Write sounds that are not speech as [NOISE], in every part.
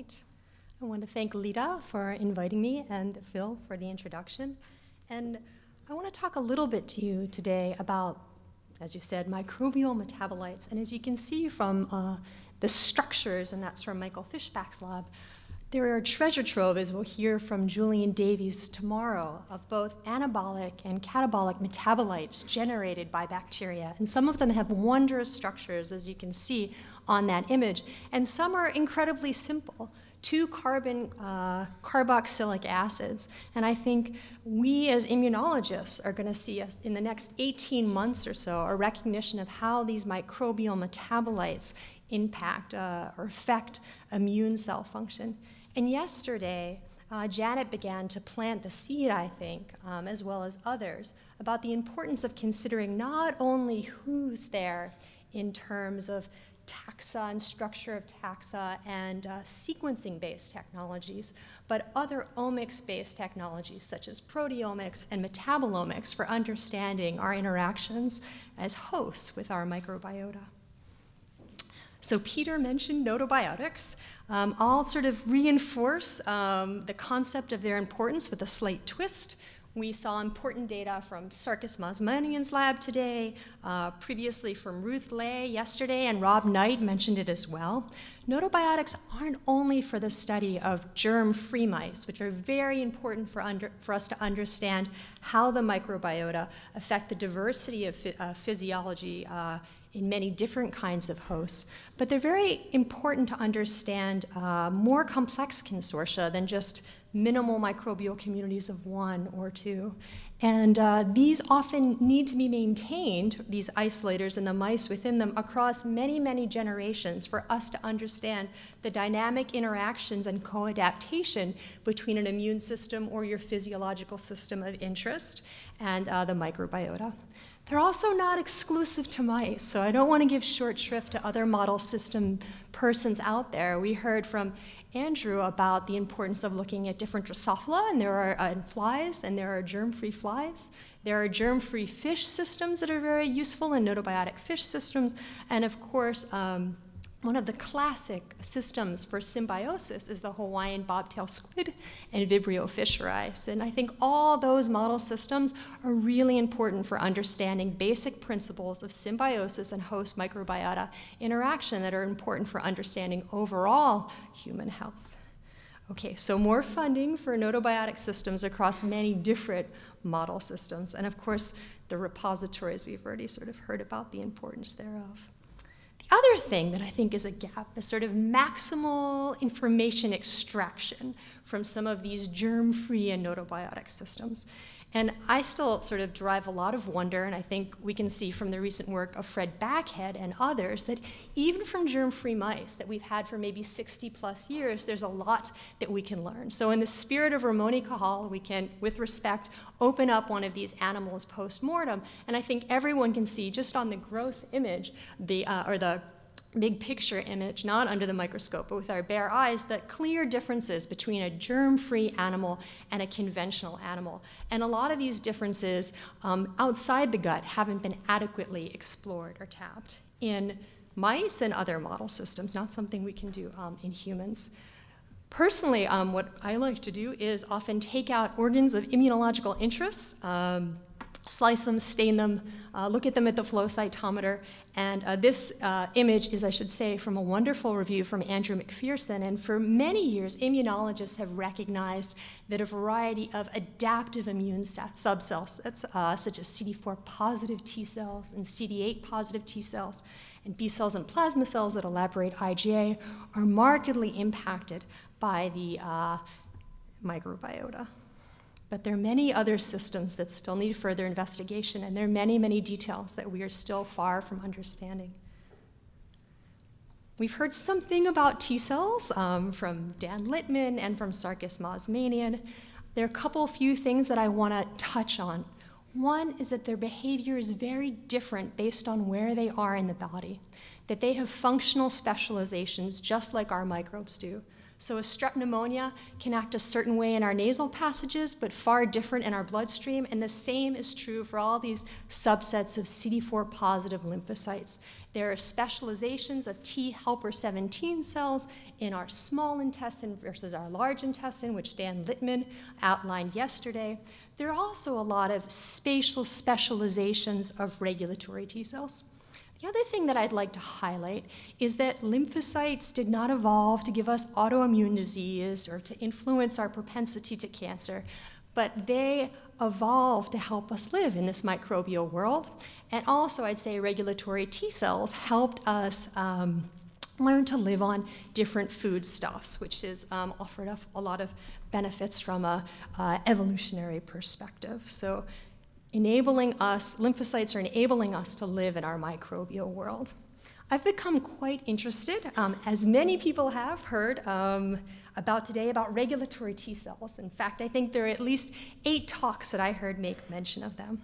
right. I want to thank Lita for inviting me and Phil for the introduction. And I want to talk a little bit to you today about, as you said, microbial metabolites. And as you can see from uh, the structures, and that's from Michael Fischbach's lab, there are treasure trove, as we'll hear from Julian Davies tomorrow, of both anabolic and catabolic metabolites generated by bacteria. And some of them have wondrous structures, as you can see on that image. And some are incredibly simple two carbon uh, carboxylic acids. And I think we as immunologists are going to see in the next 18 months or so a recognition of how these microbial metabolites impact uh, or affect immune cell function. And yesterday, uh, Janet began to plant the seed, I think, um, as well as others, about the importance of considering not only who's there in terms of taxa and structure of taxa and uh, sequencing-based technologies, but other omics-based technologies such as proteomics and metabolomics for understanding our interactions as hosts with our microbiota. So Peter mentioned notobiotics. Um, I'll sort of reinforce um, the concept of their importance with a slight twist. We saw important data from Sarkis Mazmanian's lab today, uh, previously from Ruth Ley yesterday, and Rob Knight mentioned it as well. Notobiotics aren't only for the study of germ-free mice, which are very important for, under, for, us to understand how the microbiota affect the diversity of uh, physiology uh, in many different kinds of hosts, but they're very important to understand uh, more complex consortia than just minimal microbial communities of one or two. And uh, these often need to be maintained, these isolators and the mice within them, across many, many generations for us to understand the dynamic interactions and co-adaptation between an immune system or your physiological system of interest and uh, the microbiota. They're also not exclusive to mice, so I don't want to give short shrift to other model system persons out there. We heard from Andrew about the importance of looking at different Drosophila, and there are uh, flies, and there are germ-free flies. There are germ-free fish systems that are very useful, and notobiotic fish systems, and of course, um, one of the classic systems for symbiosis is the Hawaiian bobtail squid and Vibrio fischeri. And I think all those model systems are really important for understanding basic principles of symbiosis and host microbiota interaction that are important for understanding overall human health. Okay, so more funding for notobiotic systems across many different model systems. And of course, the repositories, we've already sort of heard about the importance thereof other thing that I think is a gap is sort of maximal information extraction from some of these germ-free and notobiotic systems. And I still sort of derive a lot of wonder, and I think we can see from the recent work of Fred Backhead and others that even from germ-free mice that we've had for maybe 60 plus years, there's a lot that we can learn. So in the spirit of Ramon Cajal, we can, with respect, open up one of these animals post-mortem, and I think everyone can see just on the gross image, the, uh, or the big picture image, not under the microscope, but with our bare eyes, the clear differences between a germ-free animal and a conventional animal. And a lot of these differences um, outside the gut haven't been adequately explored or tapped in mice and other model systems, not something we can do um, in humans. Personally, um, what I like to do is often take out organs of immunological interest, um, slice them, stain them, uh, look at them at the flow cytometer. And uh, this uh, image is, I should say, from a wonderful review from Andrew McPherson. And for many years, immunologists have recognized that a variety of adaptive immune subcells, uh, such as CD4 positive T cells and CD8 positive T cells, and B cells and plasma cells that elaborate IgA, are markedly impacted by the uh, microbiota. But there are many other systems that still need further investigation, and there are many, many details that we are still far from understanding. We've heard something about T cells um, from Dan Littman and from Sarkis Mazmanian. There are a couple few things that I want to touch on. One is that their behavior is very different based on where they are in the body, that they have functional specializations just like our microbes do. So a strep pneumonia can act a certain way in our nasal passages, but far different in our bloodstream, and the same is true for all these subsets of CD4 positive lymphocytes. There are specializations of T helper 17 cells in our small intestine versus our large intestine, which Dan Littman outlined yesterday. There are also a lot of spatial specializations of regulatory T cells. The other thing that I'd like to highlight is that lymphocytes did not evolve to give us autoimmune disease or to influence our propensity to cancer, but they evolved to help us live in this microbial world. And also, I'd say regulatory T cells helped us um, learn to live on different foodstuffs, which is um, offered a lot of benefits from a uh, evolutionary perspective. So enabling us, lymphocytes are enabling us to live in our microbial world. I've become quite interested, um, as many people have heard um, about today, about regulatory T cells. In fact, I think there are at least eight talks that I heard make mention of them.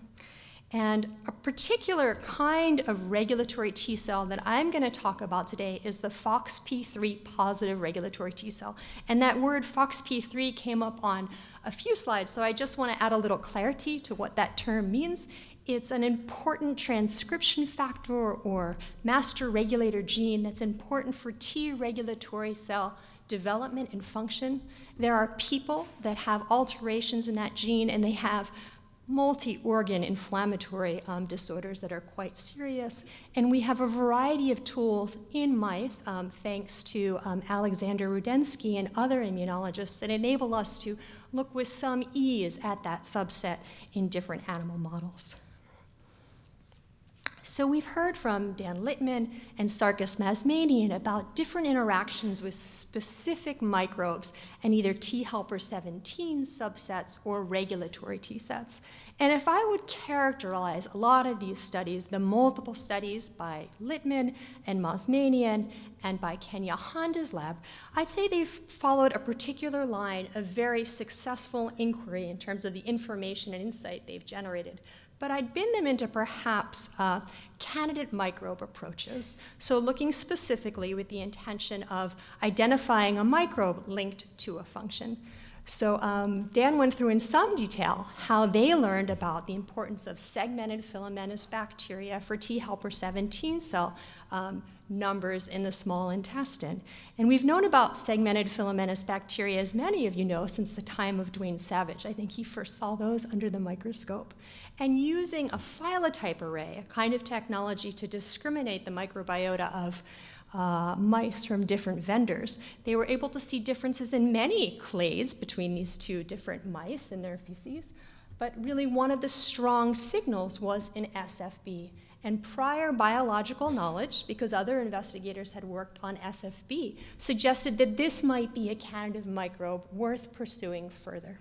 And a particular kind of regulatory T cell that I'm going to talk about today is the FOXP3 positive regulatory T cell. And that word FOXP3 came up on a few slides, so I just want to add a little clarity to what that term means. It's an important transcription factor or master regulator gene that's important for T regulatory cell development and function. There are people that have alterations in that gene and they have multi-organ inflammatory um, disorders that are quite serious. And we have a variety of tools in mice, um, thanks to um, Alexander Rudensky and other immunologists, that enable us to look with some ease at that subset in different animal models. So we've heard from Dan Littman and Sarkis Mazmanian about different interactions with specific microbes and either T helper 17 subsets or regulatory T sets. And if I would characterize a lot of these studies, the multiple studies by Littman and Mazmanian and by Kenya Honda's lab, I'd say they've followed a particular line of very successful inquiry in terms of the information and insight they've generated but I'd bin them into perhaps uh, candidate microbe approaches. So looking specifically with the intention of identifying a microbe linked to a function. So um, Dan went through in some detail how they learned about the importance of segmented filamentous bacteria for T helper 17 cell um, numbers in the small intestine. And we've known about segmented filamentous bacteria, as many of you know, since the time of Dwayne Savage. I think he first saw those under the microscope and using a phylotype array, a kind of technology to discriminate the microbiota of uh, mice from different vendors. They were able to see differences in many clades between these two different mice and their feces, but really one of the strong signals was in SFB. And prior biological knowledge, because other investigators had worked on SFB, suggested that this might be a candidate microbe worth pursuing further.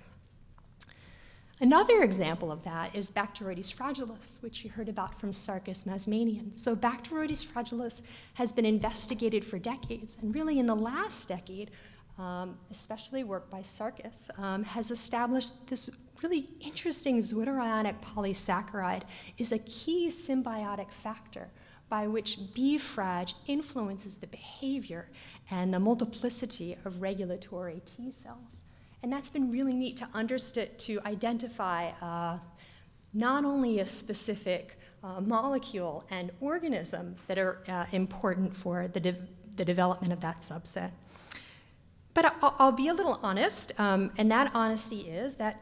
Another example of that is Bacteroides fragilis, which you heard about from Sarkis Mazmanian. So Bacteroides fragilis has been investigated for decades, and really in the last decade, um, especially work by Sarkis, um, has established this really interesting zwitterionic polysaccharide is a key symbiotic factor by which B. frag influences the behavior and the multiplicity of regulatory T cells. And that's been really neat to understand, to identify uh, not only a specific uh, molecule and organism that are uh, important for the, de the development of that subset. But I'll, I'll be a little honest, um, and that honesty is that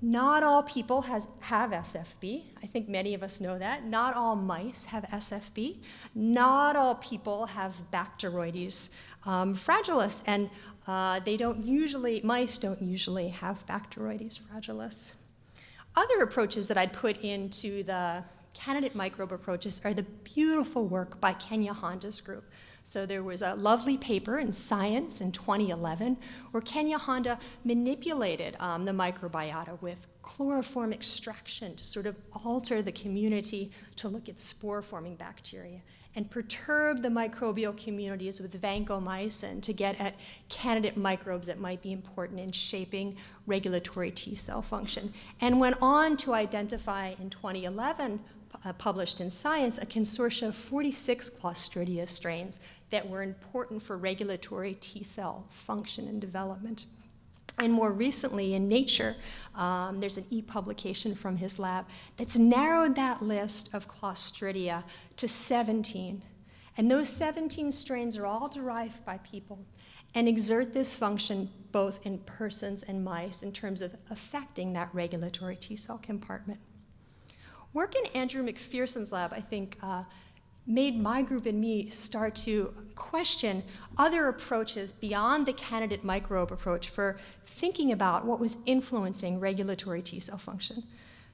not all people has, have SFB. I think many of us know that. Not all mice have SFB. Not all people have Bacteroides um, fragilis. And uh, they don't usually, mice don't usually have Bacteroides fragilis. Other approaches that I'd put into the candidate microbe approaches are the beautiful work by Kenya Honda's group. So there was a lovely paper in Science in 2011 where Kenya Honda manipulated um, the microbiota with chloroform extraction to sort of alter the community to look at spore-forming bacteria and perturb the microbial communities with vancomycin to get at candidate microbes that might be important in shaping regulatory T cell function. And went on to identify in 2011 uh, published in Science a consortia of 46 Clostridia strains that were important for regulatory T cell function and development. And more recently in Nature, um, there's an e-publication from his lab that's narrowed that list of Clostridia to 17. And those 17 strains are all derived by people and exert this function both in persons and mice in terms of affecting that regulatory T cell compartment. Work in Andrew McPherson's lab, I think, uh, made my group and me start to question other approaches beyond the candidate microbe approach for thinking about what was influencing regulatory T cell function.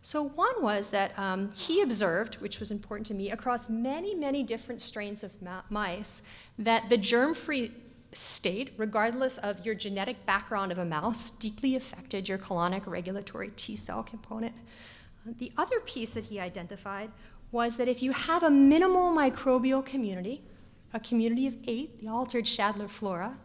So one was that um, he observed, which was important to me, across many, many different strains of mice, that the germ-free state, regardless of your genetic background of a mouse, deeply affected your colonic regulatory T cell component. The other piece that he identified was that if you have a minimal microbial community, a community of eight, the altered Shadler flora,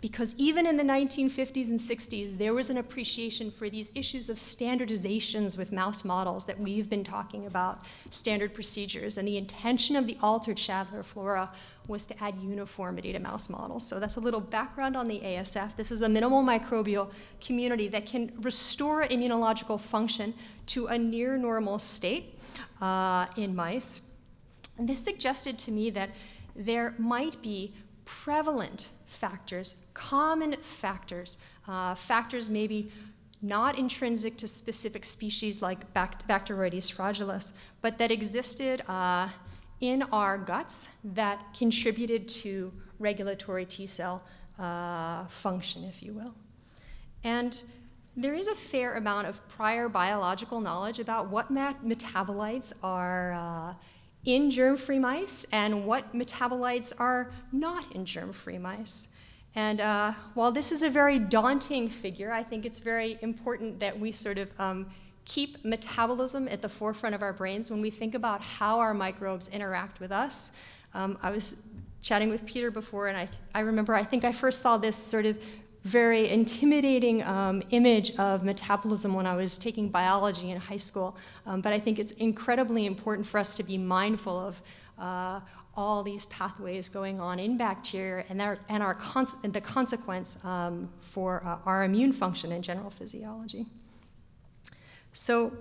because even in the 1950s and 60s, there was an appreciation for these issues of standardizations with mouse models that we've been talking about, standard procedures. And the intention of the altered Shadler flora was to add uniformity to mouse models. So that's a little background on the ASF. This is a minimal microbial community that can restore immunological function to a near normal state uh, in mice. And this suggested to me that there might be prevalent factors, common factors, uh, factors maybe not intrinsic to specific species like Bacteroides fragilis, but that existed uh, in our guts that contributed to regulatory T cell uh, function, if you will. And there is a fair amount of prior biological knowledge about what metabolites are uh, in germ-free mice and what metabolites are not in germ-free mice. And uh, while this is a very daunting figure, I think it's very important that we sort of um, keep metabolism at the forefront of our brains when we think about how our microbes interact with us. Um, I was chatting with Peter before, and I, I remember I think I first saw this sort of very intimidating um, image of metabolism when I was taking biology in high school. Um, but I think it's incredibly important for us to be mindful of uh, all these pathways going on in bacteria and, our, and, our cons and the consequence um, for uh, our immune function and general physiology. So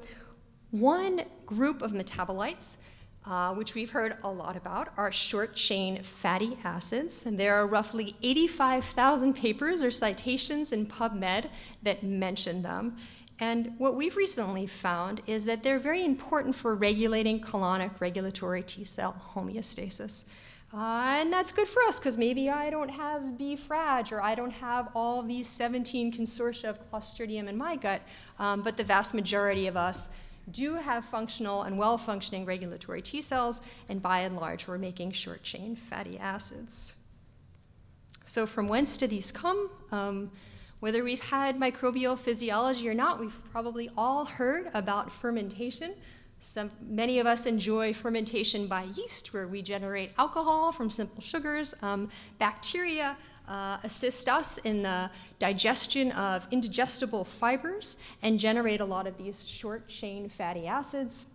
one group of metabolites uh, which we've heard a lot about, are short chain fatty acids. And there are roughly 85,000 papers or citations in PubMed that mention them. And what we've recently found is that they're very important for regulating colonic regulatory T cell homeostasis. Uh, and that's good for us because maybe I don't have B frag or I don't have all these 17 consortia of Clostridium in my gut, um, but the vast majority of us do have functional and well-functioning regulatory T cells, and by and large, we're making short-chain fatty acids. So from whence do these come? Um, whether we've had microbial physiology or not, we've probably all heard about fermentation. Some, many of us enjoy fermentation by yeast, where we generate alcohol from simple sugars. Um, bacteria uh, assist us in the digestion of indigestible fibers and generate a lot of these short chain fatty acids,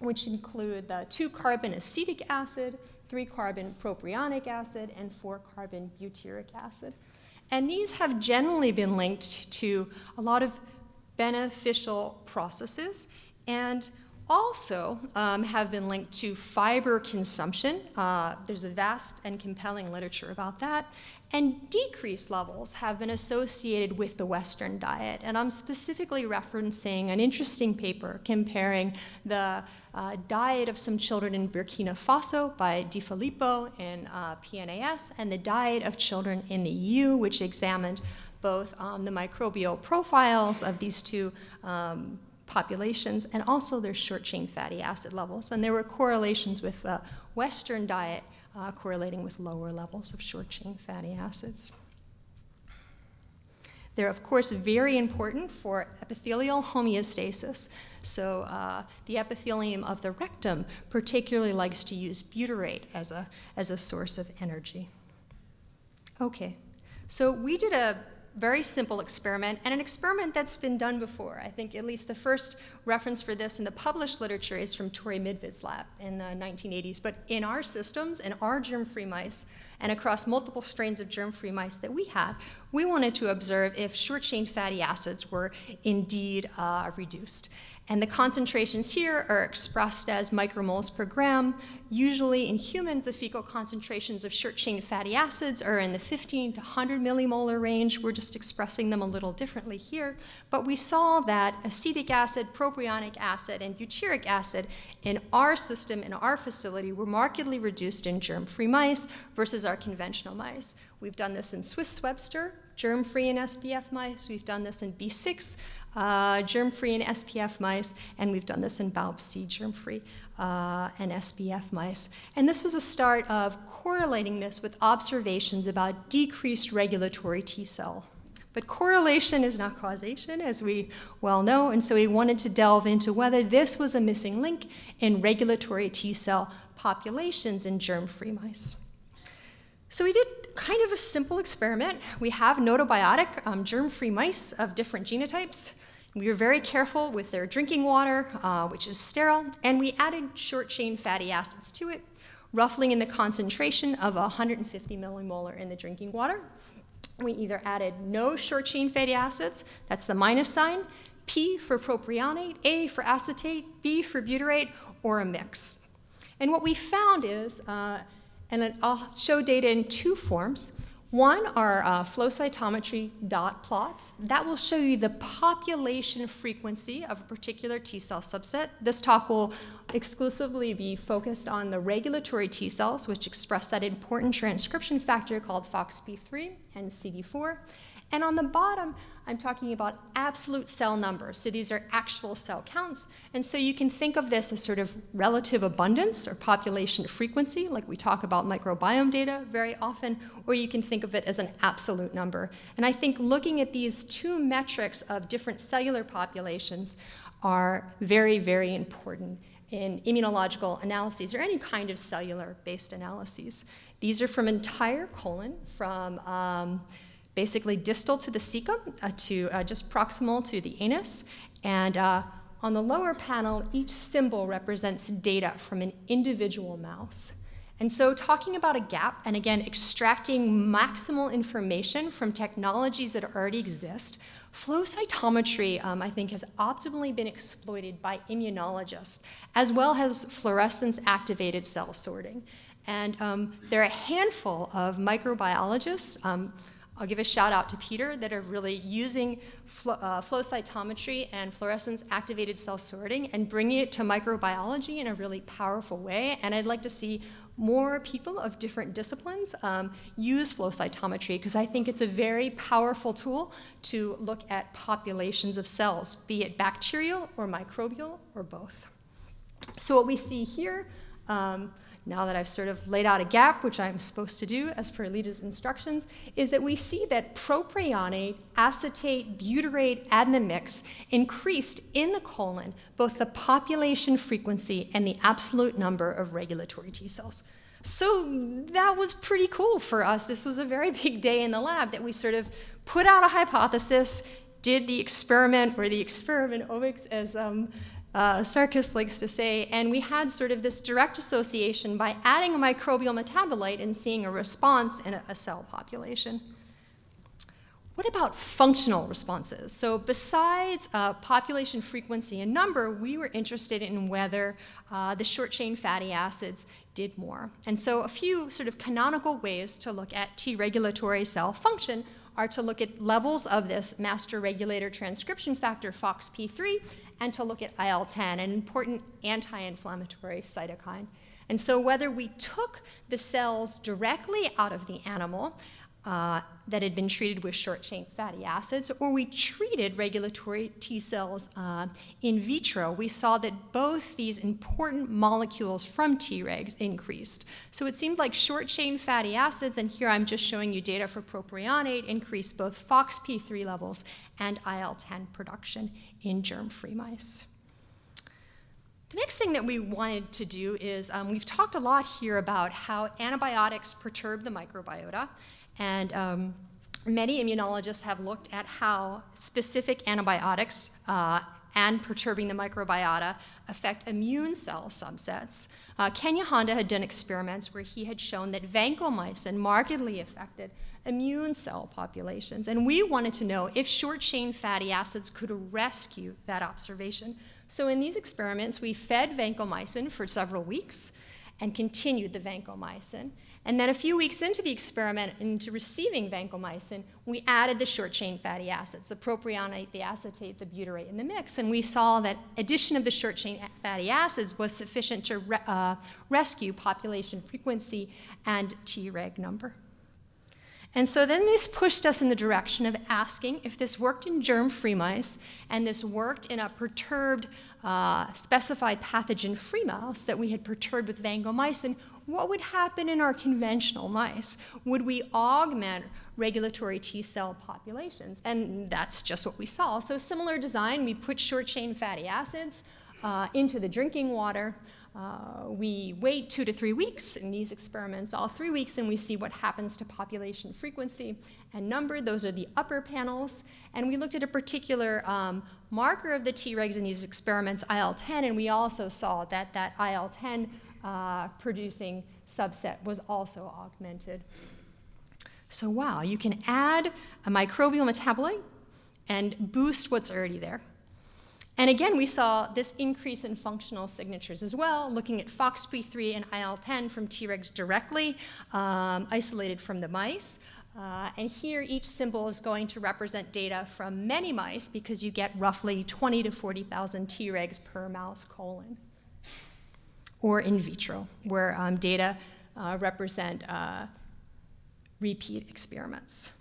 which include the two carbon acetic acid, three carbon propionic acid, and four carbon butyric acid. And these have generally been linked to a lot of beneficial processes. And also um, have been linked to fiber consumption. Uh, there's a vast and compelling literature about that. And decreased levels have been associated with the Western diet. And I'm specifically referencing an interesting paper comparing the uh, diet of some children in Burkina Faso by Di Filippo in uh, PNAS and the diet of children in the EU, which examined both um, the microbial profiles of these two um, populations and also their short-chain fatty acid levels. And there were correlations with the Western diet uh, correlating with lower levels of short-chain fatty acids. They're, of course, very important for epithelial homeostasis. So uh, the epithelium of the rectum particularly likes to use butyrate as a, as a source of energy. Okay, so we did a very simple experiment, and an experiment that's been done before. I think at least the first reference for this in the published literature is from Tori Midvid's lab in the 1980s. But in our systems, in our germ-free mice, and across multiple strains of germ-free mice that we had, we wanted to observe if short-chain fatty acids were indeed uh, reduced. And the concentrations here are expressed as micromoles per gram. Usually in humans, the fecal concentrations of short-chain fatty acids are in the 15 to 100 millimolar range. We're just expressing them a little differently here. But we saw that acetic acid, propionic acid, and butyric acid in our system, in our facility, were markedly reduced in germ-free mice versus our conventional mice. We've done this in Swiss Webster, germ-free in SPF mice. We've done this in B6, uh, germ-free in SPF mice, and we've done this in BALB-C germ-free uh, and SPF mice. And this was a start of correlating this with observations about decreased regulatory T cell. But correlation is not causation, as we well know, and so we wanted to delve into whether this was a missing link in regulatory T cell populations in germ-free mice. So we did kind of a simple experiment. We have gnotobiotic um, germ-free mice of different genotypes. We were very careful with their drinking water, uh, which is sterile, and we added short-chain fatty acids to it, roughly in the concentration of 150 millimolar in the drinking water. We either added no short-chain fatty acids, that's the minus sign, P for propionate, A for acetate, B for butyrate, or a mix. And what we found is, uh, and I'll show data in two forms. One are uh, flow cytometry dot plots. That will show you the population frequency of a particular T cell subset. This talk will exclusively be focused on the regulatory T cells, which express that important transcription factor called FOXP3 and CD4. And on the bottom, I'm talking about absolute cell numbers. So these are actual cell counts. And so you can think of this as sort of relative abundance or population frequency, like we talk about microbiome data very often, or you can think of it as an absolute number. And I think looking at these two metrics of different cellular populations are very, very important in immunological analyses or any kind of cellular-based analyses. These are from entire colon, from um, basically distal to the cecum, uh, to uh, just proximal to the anus. And uh, on the lower panel, each symbol represents data from an individual mouse. And so talking about a gap, and again, extracting maximal information from technologies that already exist, flow cytometry, um, I think, has optimally been exploited by immunologists, as well as fluorescence activated cell sorting. And um, there are a handful of microbiologists, um, I'll give a shout out to Peter that are really using flow, uh, flow cytometry and fluorescence activated cell sorting and bringing it to microbiology in a really powerful way. And I'd like to see more people of different disciplines um, use flow cytometry because I think it's a very powerful tool to look at populations of cells, be it bacterial or microbial or both. So what we see here, um, now that I've sort of laid out a gap, which I'm supposed to do as per Lita's instructions, is that we see that propionate, acetate, butyrate, the mix increased in the colon both the population frequency and the absolute number of regulatory T cells. So that was pretty cool for us. This was a very [LAUGHS] big day in the lab that we sort of put out a hypothesis, did the experiment, or the experiment omics, as um, uh, Sarkis likes to say, and we had sort of this direct association by adding a microbial metabolite and seeing a response in a, a cell population. What about functional responses? So besides uh, population frequency and number, we were interested in whether uh, the short-chain fatty acids did more. And so a few sort of canonical ways to look at T regulatory cell function are to look at levels of this master regulator transcription factor FOXP3 and to look at IL-10, an important anti-inflammatory cytokine. And so whether we took the cells directly out of the animal uh, that had been treated with short-chain fatty acids, or we treated regulatory T cells uh, in vitro, we saw that both these important molecules from Tregs increased. So it seemed like short-chain fatty acids, and here I'm just showing you data for propionate, increased both FOXP3 levels and IL-10 production in germ-free mice. The next thing that we wanted to do is um, we've talked a lot here about how antibiotics perturb the microbiota. And um, many immunologists have looked at how specific antibiotics uh, and perturbing the microbiota affect immune cell subsets. Uh, Kenya Honda had done experiments where he had shown that vancomycin markedly affected immune cell populations. And we wanted to know if short chain fatty acids could rescue that observation. So in these experiments, we fed vancomycin for several weeks and continued the vancomycin. And then a few weeks into the experiment, into receiving vancomycin, we added the short chain fatty acids, the propionate, the acetate, the butyrate in the mix. And we saw that addition of the short chain fatty acids was sufficient to re uh, rescue population frequency and Treg number. And so then this pushed us in the direction of asking if this worked in germ-free mice and this worked in a perturbed uh, specified pathogen-free mouse that we had perturbed with vancomycin, what would happen in our conventional mice? Would we augment regulatory T cell populations? And that's just what we saw. So similar design, we put short-chain fatty acids uh, into the drinking water. Uh, we wait two to three weeks in these experiments, all three weeks, and we see what happens to population frequency and number. Those are the upper panels. And we looked at a particular um, marker of the Tregs in these experiments, IL-10, and we also saw that that IL-10 uh, producing subset was also augmented. So wow, you can add a microbial metabolite and boost what's already there. And again, we saw this increase in functional signatures as well, looking at FOXP3 and IL-10 from Tregs directly, um, isolated from the mice. Uh, and here, each symbol is going to represent data from many mice because you get roughly 20 to 40,000 Tregs per mouse colon. Or in vitro, where um, data uh, represent uh, repeat experiments.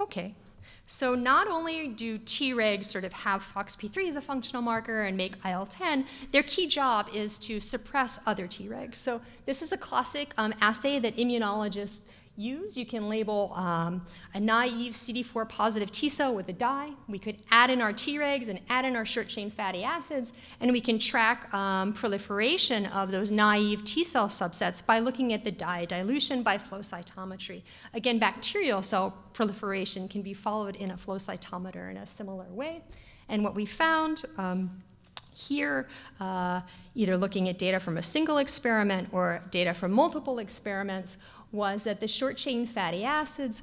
Okay, so not only do Tregs sort of have FOXP3 as a functional marker and make IL-10, their key job is to suppress other Tregs. So this is a classic um, assay that immunologists use. You can label um, a naive CD4 positive T cell with a dye. We could add in our Tregs and add in our short chain fatty acids, and we can track um, proliferation of those naive T cell subsets by looking at the dye dilution by flow cytometry. Again, bacterial cell proliferation can be followed in a flow cytometer in a similar way. And what we found um, here, uh, either looking at data from a single experiment or data from multiple experiments, was that the short chain fatty acids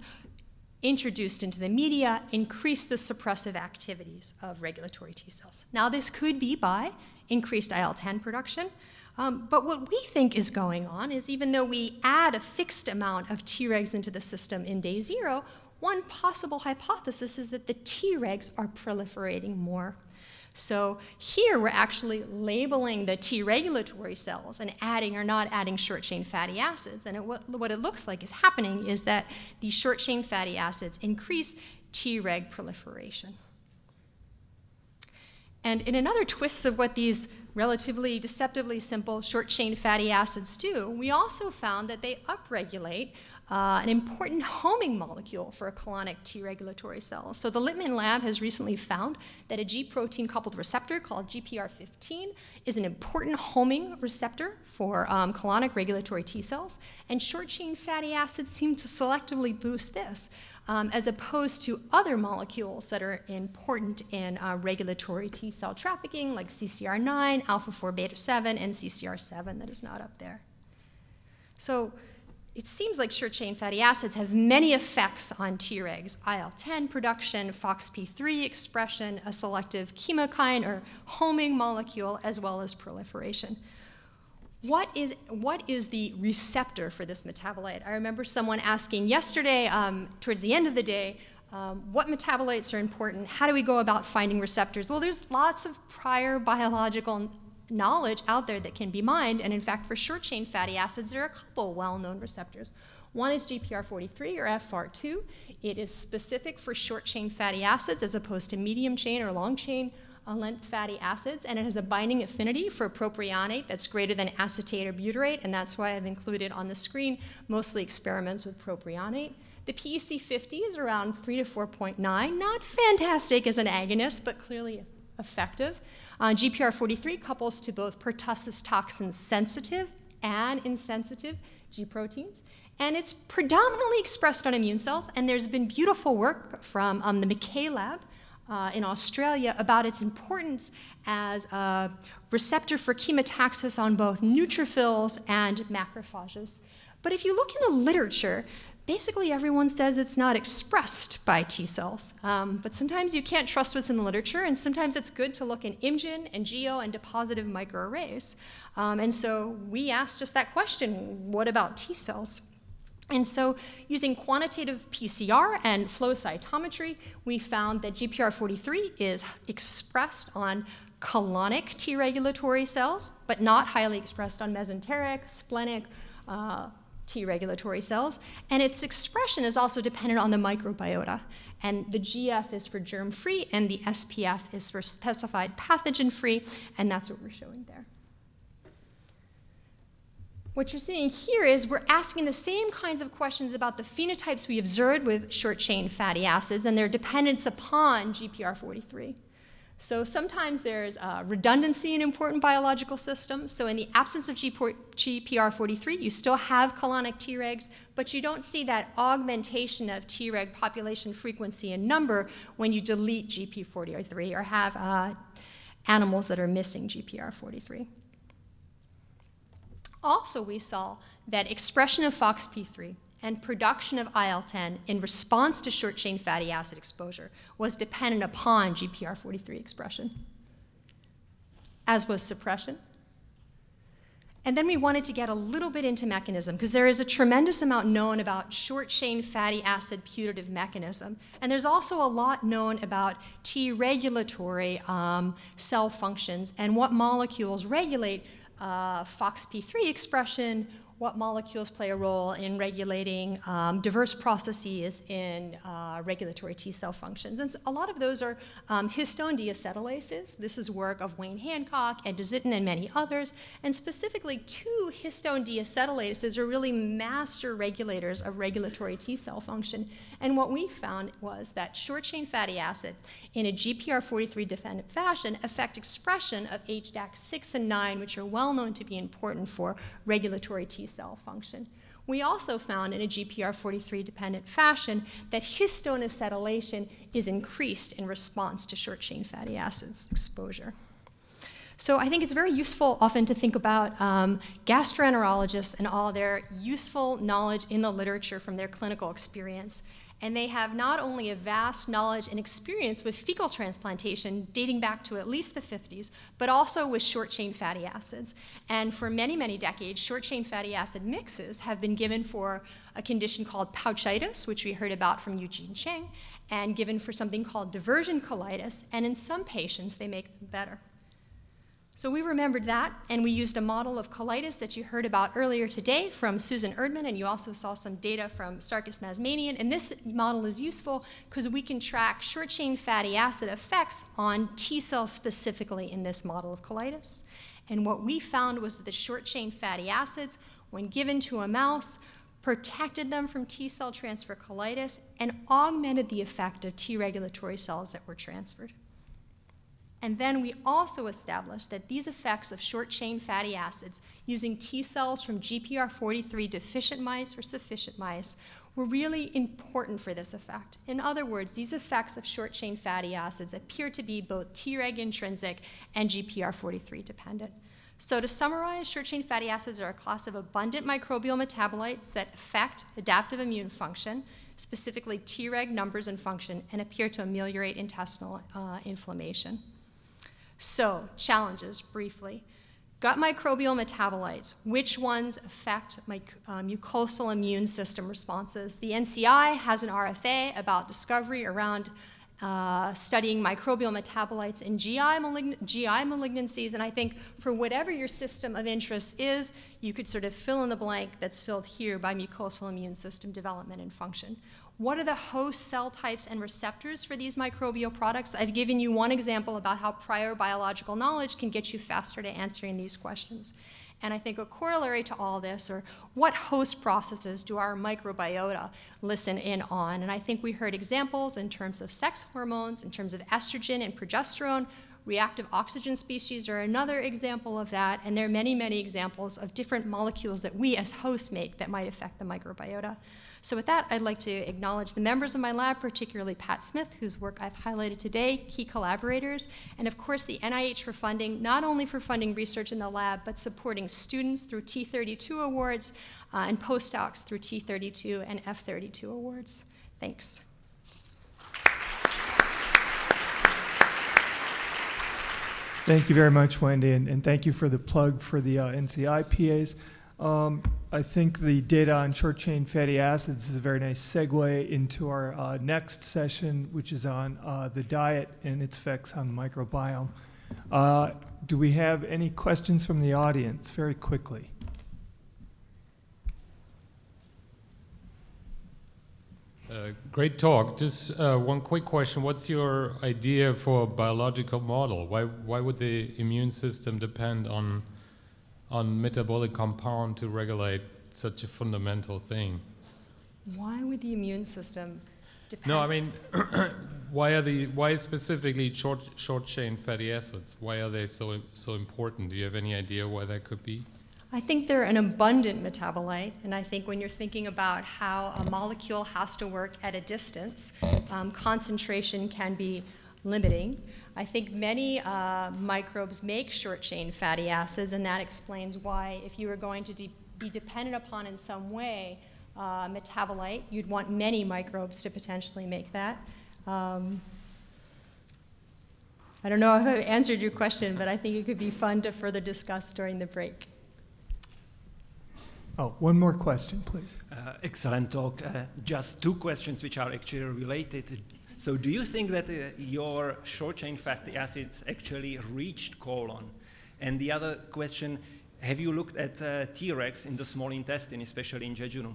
introduced into the media increase the suppressive activities of regulatory T cells. Now, this could be by increased IL-10 production, um, but what we think is going on is even though we add a fixed amount of Tregs into the system in day zero, one possible hypothesis is that the Tregs are proliferating more so here we're actually labeling the T regulatory cells and adding or not adding short chain fatty acids. And it, what, what it looks like is happening is that these short chain fatty acids increase Treg proliferation. And in another twist of what these relatively deceptively simple short chain fatty acids do, we also found that they upregulate uh, an important homing molecule for a colonic T regulatory cells. So the Littman lab has recently found that a G protein coupled receptor called GPR15 is an important homing receptor for um, colonic regulatory T cells, and short chain fatty acids seem to selectively boost this, um, as opposed to other molecules that are important in uh, regulatory T cell trafficking, like CCR9, alpha 4 beta 7, and CCR7 that is not up there. So it seems like short chain fatty acids have many effects on Tregs, IL-10 production, FOXP3 expression, a selective chemokine or homing molecule, as well as proliferation. What is, what is the receptor for this metabolite? I remember someone asking yesterday, um, towards the end of the day, um, what metabolites are important? How do we go about finding receptors? Well, there's lots of prior biological knowledge out there that can be mined. And in fact, for short chain fatty acids, there are a couple well-known receptors. One is GPR43 or FR2. It is specific for short chain fatty acids as opposed to medium chain or long chain uh, length fatty acids, and it has a binding affinity for propionate that's greater than acetate or butyrate, and that's why I've included on the screen mostly experiments with propionate. The PEC50 is around 3 to 4.9, not fantastic as an agonist, but clearly effective. Uh, GPR43 couples to both pertussis toxin sensitive and insensitive G proteins. And it's predominantly expressed on immune cells, and there's been beautiful work from um, the McKay lab uh, in Australia about its importance as a receptor for chemotaxis on both neutrophils and macrophages. But if you look in the literature, basically everyone says it's not expressed by T cells. Um, but sometimes you can't trust what's in the literature, and sometimes it's good to look in ImGen and Geo and depositive microarrays. Um, and so we asked just that question, what about T cells? And so using quantitative PCR and flow cytometry, we found that GPR43 is expressed on colonic T regulatory cells, but not highly expressed on mesenteric, splenic, uh, T regulatory cells. And its expression is also dependent on the microbiota. And the GF is for germ-free, and the SPF is for specified pathogen-free, and that's what we're showing there. What you're seeing here is we're asking the same kinds of questions about the phenotypes we observed with short-chain fatty acids and their dependence upon GPR43. So sometimes there's uh, redundancy in important biological systems. So in the absence of GPR43, you still have colonic Tregs, but you don't see that augmentation of Treg population frequency and number when you delete GP43 or have uh, animals that are missing GPR43. Also, we saw that expression of FOXP3 and production of IL-10 in response to short-chain fatty acid exposure was dependent upon GPR43 expression, as was suppression. And then we wanted to get a little bit into mechanism because there is a tremendous amount known about short-chain fatty acid putative mechanism. And there's also a lot known about T regulatory um, cell functions and what molecules regulate uh, FOXP3 expression what molecules play a role in regulating um, diverse processes in uh, regulatory T cell functions. And a lot of those are um, histone deacetylases. This is work of Wayne Hancock and Dizzyton and many others. And specifically, two histone deacetylases are really master regulators of regulatory T cell function. And what we found was that short chain fatty acids in a GPR43 dependent fashion affect expression of HDAC6 and 9, which are well known to be important for regulatory T cell function. We also found in a GPR43 dependent fashion that histone acetylation is increased in response to short chain fatty acids exposure. So I think it's very useful often to think about um, gastroenterologists and all their useful knowledge in the literature from their clinical experience and they have not only a vast knowledge and experience with fecal transplantation dating back to at least the 50s, but also with short-chain fatty acids. And for many, many decades, short-chain fatty acid mixes have been given for a condition called pouchitis, which we heard about from Eugene Cheng, and given for something called diversion colitis, and in some patients, they make them better. So we remembered that, and we used a model of colitis that you heard about earlier today from Susan Erdman, and you also saw some data from Sarkis Mazmanian. And this model is useful because we can track short-chain fatty acid effects on T cells specifically in this model of colitis. And what we found was that the short-chain fatty acids, when given to a mouse, protected them from T cell transfer colitis and augmented the effect of T regulatory cells that were transferred. And then we also established that these effects of short-chain fatty acids using T cells from GPR43 deficient mice or sufficient mice were really important for this effect. In other words, these effects of short-chain fatty acids appear to be both Treg intrinsic and GPR43 dependent. So to summarize, short-chain fatty acids are a class of abundant microbial metabolites that affect adaptive immune function, specifically Treg numbers and function, and appear to ameliorate intestinal uh, inflammation. So, challenges briefly. Gut microbial metabolites, which ones affect my uh, mucosal immune system responses? The NCI has an RFA about discovery around uh, studying microbial metabolites in GI, malign GI malignancies, and I think for whatever your system of interest is, you could sort of fill in the blank that's filled here by mucosal immune system development and function. What are the host cell types and receptors for these microbial products? I've given you one example about how prior biological knowledge can get you faster to answering these questions. And I think a corollary to all this are what host processes do our microbiota listen in on? And I think we heard examples in terms of sex hormones, in terms of estrogen and progesterone, Reactive oxygen species are another example of that, and there are many, many examples of different molecules that we as hosts make that might affect the microbiota. So with that, I'd like to acknowledge the members of my lab, particularly Pat Smith, whose work I've highlighted today, key collaborators, and of course the NIH for funding, not only for funding research in the lab, but supporting students through T32 awards uh, and postdocs through T32 and F32 awards. Thanks. Thank you very much, Wendy, and, and thank you for the plug for the uh, NCI PAs. Um, I think the data on short chain fatty acids is a very nice segue into our uh, next session, which is on uh, the diet and its effects on the microbiome. Uh, do we have any questions from the audience very quickly? Uh, great talk. Just uh, one quick question. What's your idea for a biological model? Why, why would the immune system depend on, on metabolic compound to regulate such a fundamental thing? Why would the immune system depend? No, I mean, [CLEARS THROAT] why are the why specifically short short chain fatty acids? Why are they so so important? Do you have any idea why that could be? I think they're an abundant metabolite, and I think when you're thinking about how a molecule has to work at a distance, um, concentration can be limiting. I think many uh, microbes make short chain fatty acids, and that explains why, if you were going to de be dependent upon in some way uh, metabolite, you'd want many microbes to potentially make that. Um, I don't know if I've answered your question, but I think it could be fun to further discuss during the break. Oh, one more question, please. Uh, excellent talk. Uh, just two questions which are actually related. So do you think that uh, your short-chain fatty acids actually reached colon? And the other question, have you looked at uh, Tregs in the small intestine, especially in jejunum?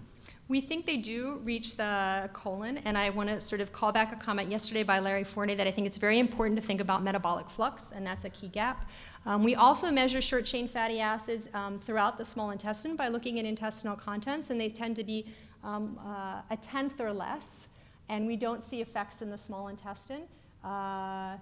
We think they do reach the colon, and I want to sort of call back a comment yesterday by Larry Forney that I think it's very important to think about metabolic flux, and that's a key gap. Um, we also measure short chain fatty acids um, throughout the small intestine by looking at intestinal contents, and they tend to be um, uh, a tenth or less, and we don't see effects in the small intestine. Uh,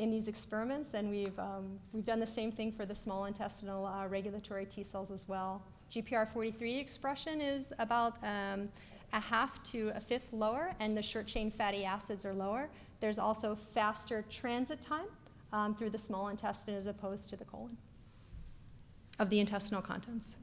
in these experiments, and we've, um, we've done the same thing for the small intestinal uh, regulatory T cells as well. GPR43 expression is about um, a half to a fifth lower, and the short chain fatty acids are lower. There's also faster transit time um, through the small intestine as opposed to the colon of the intestinal contents.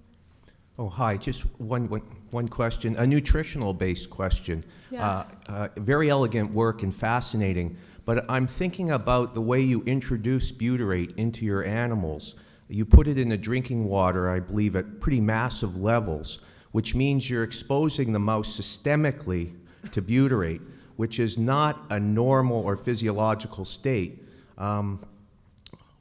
Oh, hi. Just one, one, one question, a nutritional based question. Yeah. Uh, uh, very elegant work and fascinating, but I'm thinking about the way you introduce butyrate into your animals. You put it in the drinking water, I believe, at pretty massive levels, which means you're exposing the mouse systemically to butyrate, which is not a normal or physiological state. Um,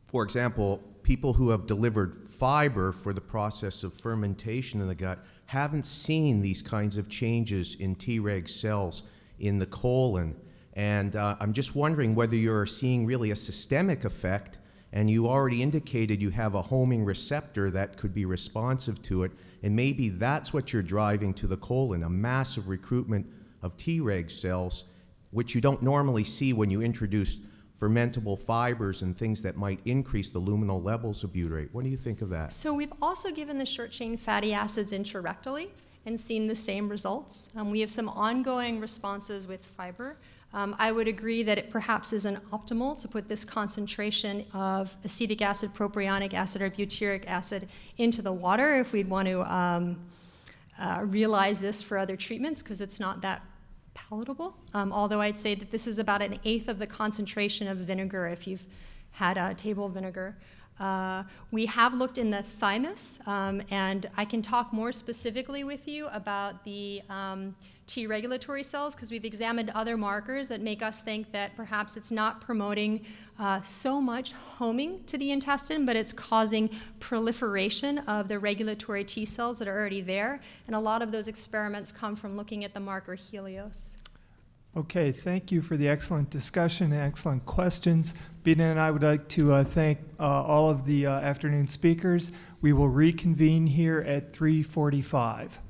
for example, people who have delivered fiber for the process of fermentation in the gut haven't seen these kinds of changes in Treg cells in the colon. And uh, I'm just wondering whether you're seeing really a systemic effect and you already indicated you have a homing receptor that could be responsive to it, and maybe that's what you're driving to the colon, a massive recruitment of Treg cells, which you don't normally see when you introduce fermentable fibers and things that might increase the luminal levels of butyrate. What do you think of that? So we've also given the short chain fatty acids intrarectally and seen the same results. Um, we have some ongoing responses with fiber. Um, I would agree that it perhaps isn't optimal to put this concentration of acetic acid, propionic acid, or butyric acid into the water if we'd want to um, uh, realize this for other treatments because it's not that palatable. Um, although I'd say that this is about an eighth of the concentration of vinegar if you've had a table vinegar. Uh, we have looked in the thymus, um, and I can talk more specifically with you about the um, T regulatory cells because we've examined other markers that make us think that perhaps it's not promoting uh, so much homing to the intestine, but it's causing proliferation of the regulatory T cells that are already there. And a lot of those experiments come from looking at the marker Helios. Okay, thank you for the excellent discussion and excellent questions. Bina and I would like to uh, thank uh, all of the uh, afternoon speakers. We will reconvene here at 345.